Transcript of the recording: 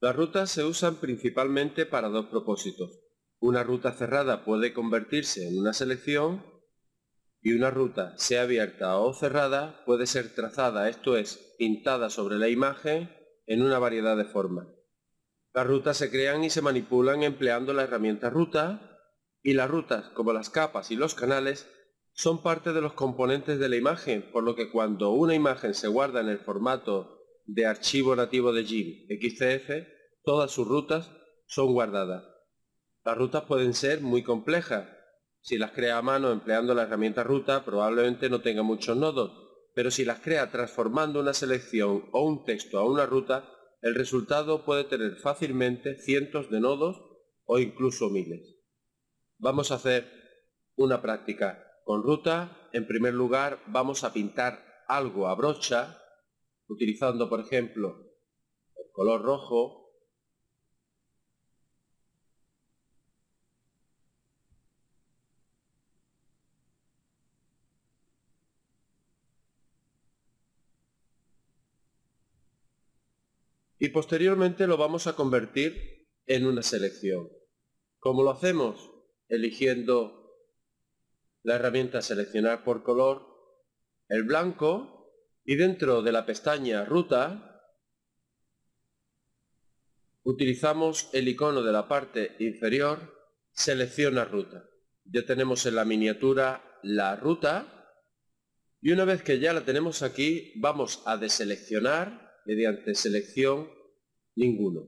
Las rutas se usan principalmente para dos propósitos. Una ruta cerrada puede convertirse en una selección y una ruta, sea abierta o cerrada, puede ser trazada, esto es, pintada sobre la imagen en una variedad de formas. Las rutas se crean y se manipulan empleando la herramienta ruta y las rutas, como las capas y los canales, son parte de los componentes de la imagen, por lo que cuando una imagen se guarda en el formato de archivo nativo de GIMP XCF, todas sus rutas son guardadas. Las rutas pueden ser muy complejas. Si las crea a mano empleando la herramienta ruta, probablemente no tenga muchos nodos, pero si las crea transformando una selección o un texto a una ruta, el resultado puede tener fácilmente cientos de nodos o incluso miles. Vamos a hacer una práctica con ruta. En primer lugar vamos a pintar algo a brocha, utilizando por ejemplo el color rojo y posteriormente lo vamos a convertir en una selección. ¿Cómo lo hacemos? Eligiendo la herramienta seleccionar por color, el blanco y dentro de la pestaña ruta utilizamos el icono de la parte inferior selecciona ruta. Ya tenemos en la miniatura la ruta y una vez que ya la tenemos aquí vamos a deseleccionar mediante selección ninguno.